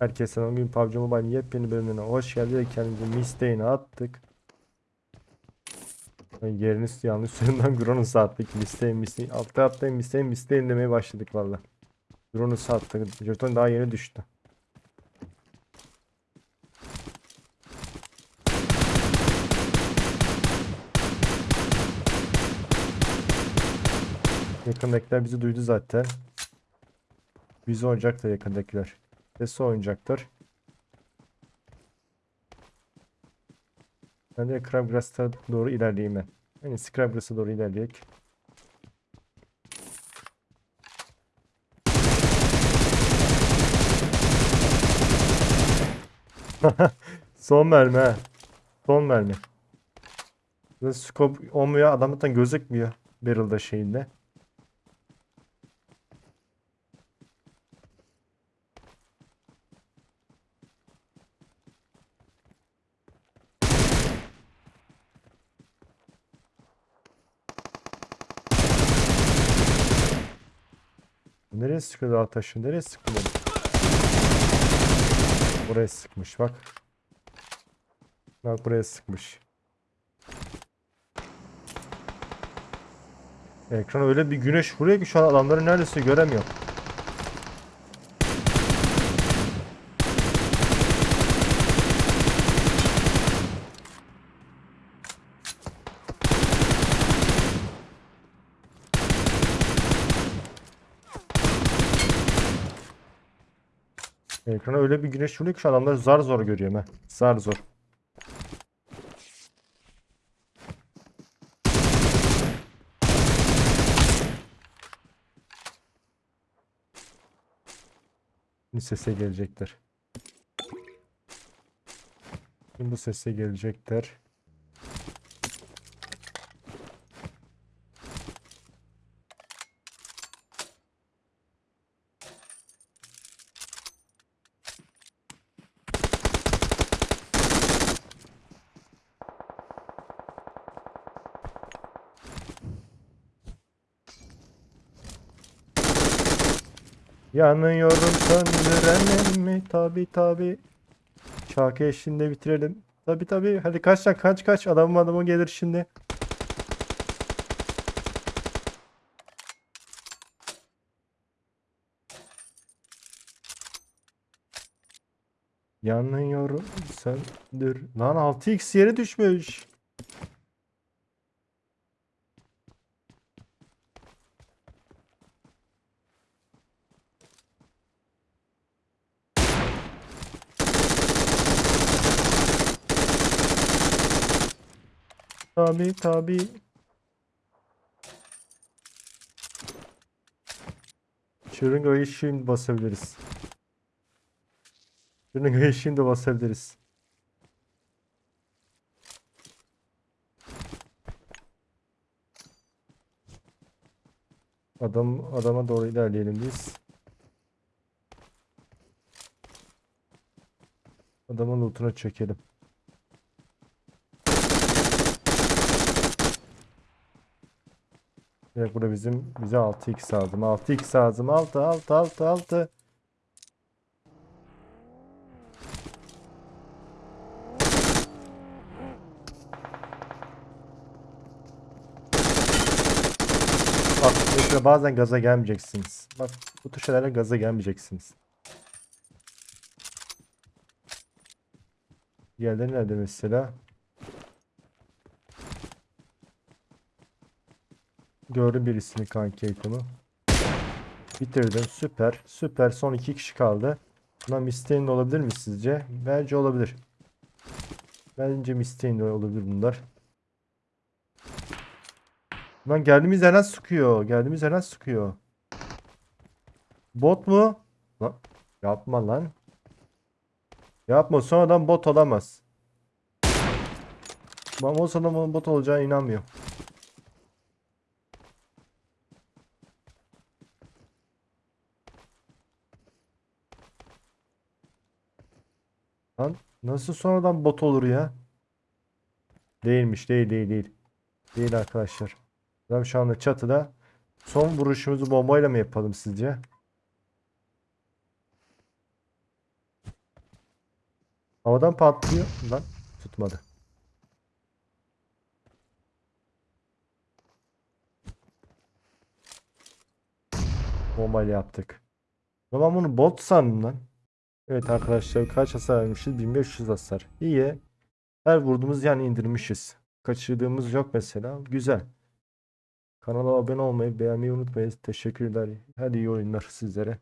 Herkese selam. Bugün PUBG Mobile'in yepyeni bölümüne hoş geldiniz. Kendimizi misteğine attık. Ay, Yerini yanlış suyundan Gronus'u attık. Misteğin misteğin. Altta atlayın misteğin misteğin demeye başladık valla. Gronus'u attık. Jeton daha yeni düştü. Yakındakiler bizi duydu zaten. Bizi oynayacak da yakındakiler. Sesi oynayacaklar. Ben de Crabgrass'a doğru ilerleyeyim ben. Yani Crabgrass'a doğru ilerleyek. Son mermi ha. Son mermi. Scope olmuyor. Adamdan gözükmüyor. Barrel'da şeyinde. Nereye sıkıyor dağ taşı? Nereye sıkıyor? Buraya sıkmış bak. Bak buraya sıkmış. Ekran öyle bir güneş vuruyor ki şu an adamları neredeyse göremiyor. Ekrana öyle bir güneş vuruyor ki şu adamları zar zor görüyorum ha. Zar zor. Sese gelecekler. Şimdi bu sese gelecekler. Yanıyorum söndüremem mi? Tabi tabi. Şarkı eşliğinde bitirelim. Tabi tabi. Hadi kaç lan kaç kaç. Adamım adamı gelir şimdi. Yanıyorum söndür. Lan 6x yere düşmüş. Tabi tabi. Şırıngayı şimdi basabiliriz. Şırıngayı şimdi basabiliriz. Adam adama doğru ilerleyelim biz. Adamın lootuna çekelim. Evet burada bizim bize 6x lazım. 6x lazım. 6 6 6 6. Bak mesela bazen gaza gelmeyeceksiniz. Bak bu tür şeylerle gaza gelmeyeceksiniz. Diğerleri nerede mesela? Gördüm birisini kanki item'ı. Bitirdim. Süper. Süper. Son iki kişi kaldı. Buna Mistein olabilir mi sizce? Bence olabilir. Bence Mistein olabilir bunlar. Lan geldiğimiz yerden sıkıyor. Geldiğimiz yerden sıkıyor. Bot mu? Lan, yapma lan. Yapma. Sonradan bot olamaz. Ben o sonradan bot olacağına inanmıyorum. Lan nasıl sonradan bot olur ya? Değilmiş değil değil değil. Değil arkadaşlar. Adam şu anda çatıda. Son vuruşumuzu bombayla mı yapalım sizce? Havadan patlıyor. Lan tutmadı. Bombayla yaptık. Ben bunu bot sandım lan. Evet arkadaşlar kaç hasar vermişiz? 1500 hasar. İyi. Her vurduğumuz yani indirmişiz. Kaçırdığımız yok mesela. Güzel. Kanala abone olmayı, beğenmeyi unutmayın. Teşekkürler. Hadi iyi oyunlar sizlere.